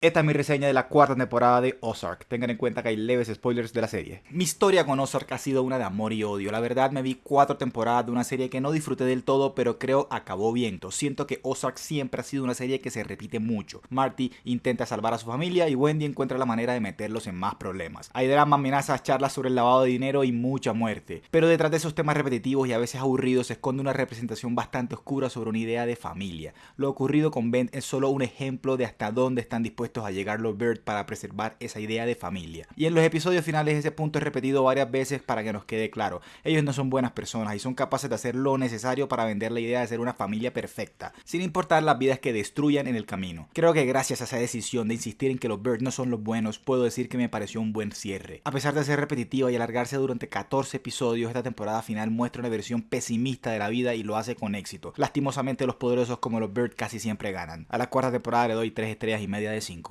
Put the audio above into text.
Esta es mi reseña de la cuarta temporada de Ozark. Tengan en cuenta que hay leves spoilers de la serie. Mi historia con Ozark ha sido una de amor y odio. La verdad me vi cuatro temporadas de una serie que no disfruté del todo, pero creo acabó bien. Siento que Ozark siempre ha sido una serie que se repite mucho. Marty intenta salvar a su familia y Wendy encuentra la manera de meterlos en más problemas. Hay drama, amenazas, charlas sobre el lavado de dinero y mucha muerte. Pero detrás de esos temas repetitivos y a veces aburridos se esconde una representación bastante oscura sobre una idea de familia. Lo ocurrido con Ben es solo un ejemplo de hasta dónde están dispuestos a llegar los Bird para preservar esa idea de familia. Y en los episodios finales ese punto es repetido varias veces para que nos quede claro. Ellos no son buenas personas y son capaces de hacer lo necesario para vender la idea de ser una familia perfecta, sin importar las vidas que destruyan en el camino. Creo que gracias a esa decisión de insistir en que los Bird no son los buenos, puedo decir que me pareció un buen cierre. A pesar de ser repetitiva y alargarse durante 14 episodios, esta temporada final muestra una versión pesimista de la vida y lo hace con éxito. Lastimosamente los poderosos como los Bird casi siempre ganan. A la cuarta temporada le doy 3 estrellas y media de 5.